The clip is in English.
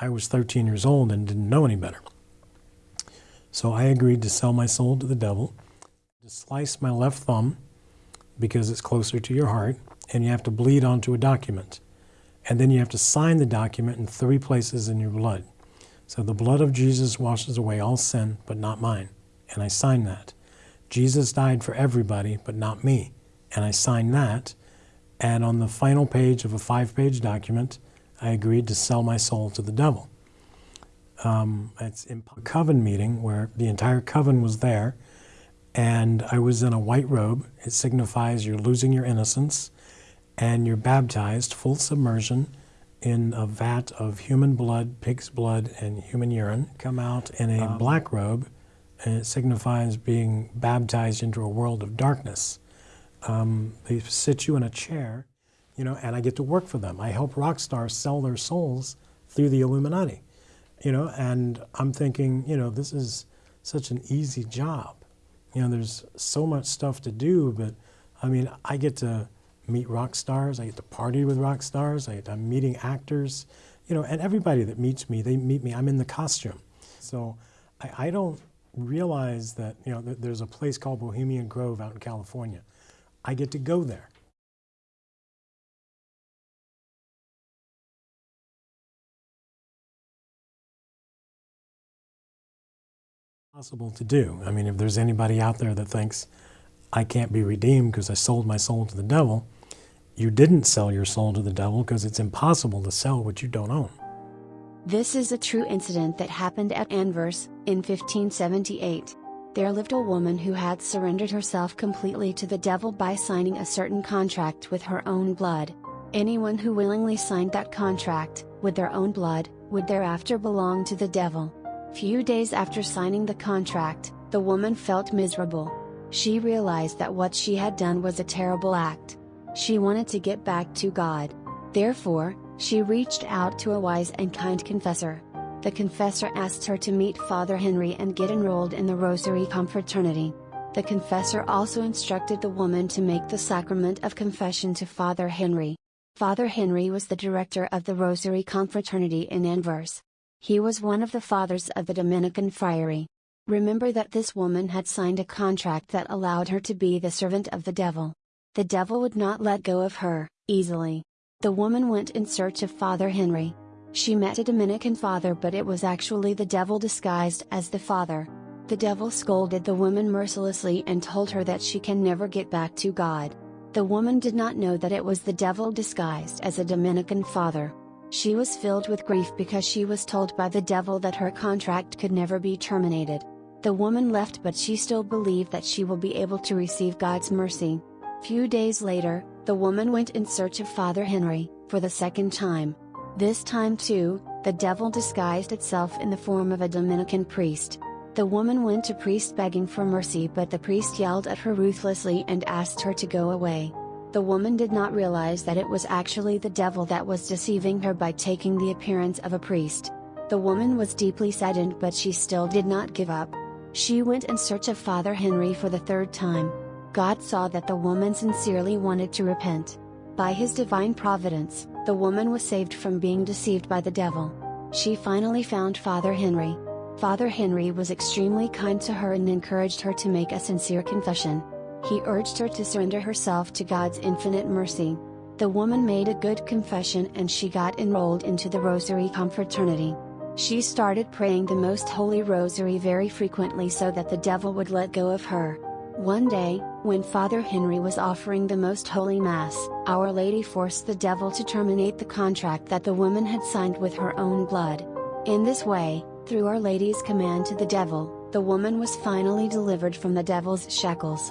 I was 13 years old and didn't know any better. So I agreed to sell my soul to the devil, to slice my left thumb because it's closer to your heart, and you have to bleed onto a document. And then you have to sign the document in three places in your blood. So the blood of Jesus washes away all sin, but not mine. And I sign that. Jesus died for everybody, but not me. And I sign that. And on the final page of a five page document, I agreed to sell my soul to the devil. Um, it's in a coven meeting where the entire coven was there, and I was in a white robe. It signifies you're losing your innocence, and you're baptized, full submersion, in a vat of human blood, pig's blood, and human urine. Come out in a um, black robe, and it signifies being baptized into a world of darkness. Um, they sit you in a chair, you know, and I get to work for them. I help rock stars sell their souls through the Illuminati, you know, and I'm thinking, you know, this is such an easy job. You know, there's so much stuff to do, but I mean, I get to meet rock stars. I get to party with rock stars. I, am meeting actors, you know, and everybody that meets me, they meet me. I'm in the costume, so I, I don't realize that you know that there's a place called Bohemian Grove out in California. I get to go there. Possible to do. I mean, if there's anybody out there that thinks I can't be redeemed because I sold my soul to the devil, you didn't sell your soul to the devil because it's impossible to sell what you don't own. This is a true incident that happened at Anvers, in 1578. There lived a woman who had surrendered herself completely to the devil by signing a certain contract with her own blood. Anyone who willingly signed that contract, with their own blood, would thereafter belong to the devil. Few days after signing the contract, the woman felt miserable. She realized that what she had done was a terrible act. She wanted to get back to God. Therefore, she reached out to a wise and kind confessor. The confessor asked her to meet Father Henry and get enrolled in the Rosary Confraternity. The confessor also instructed the woman to make the sacrament of confession to Father Henry. Father Henry was the director of the Rosary Confraternity in Anvers. He was one of the fathers of the Dominican friary. Remember that this woman had signed a contract that allowed her to be the servant of the devil. The devil would not let go of her, easily. The woman went in search of Father Henry. She met a Dominican father but it was actually the devil disguised as the father. The devil scolded the woman mercilessly and told her that she can never get back to God. The woman did not know that it was the devil disguised as a Dominican father. She was filled with grief because she was told by the devil that her contract could never be terminated. The woman left but she still believed that she will be able to receive God's mercy. Few days later, the woman went in search of Father Henry, for the second time. This time too, the devil disguised itself in the form of a Dominican priest. The woman went to priest begging for mercy but the priest yelled at her ruthlessly and asked her to go away. The woman did not realize that it was actually the devil that was deceiving her by taking the appearance of a priest. The woman was deeply saddened but she still did not give up. She went in search of Father Henry for the third time. God saw that the woman sincerely wanted to repent. By his divine providence, the woman was saved from being deceived by the devil. She finally found Father Henry. Father Henry was extremely kind to her and encouraged her to make a sincere confession. He urged her to surrender herself to God's infinite mercy. The woman made a good confession and she got enrolled into the Rosary Confraternity. She started praying the Most Holy Rosary very frequently so that the devil would let go of her. One day, when Father Henry was offering the Most Holy Mass, Our Lady forced the devil to terminate the contract that the woman had signed with her own blood. In this way, through Our Lady's command to the devil, the woman was finally delivered from the devil's shackles.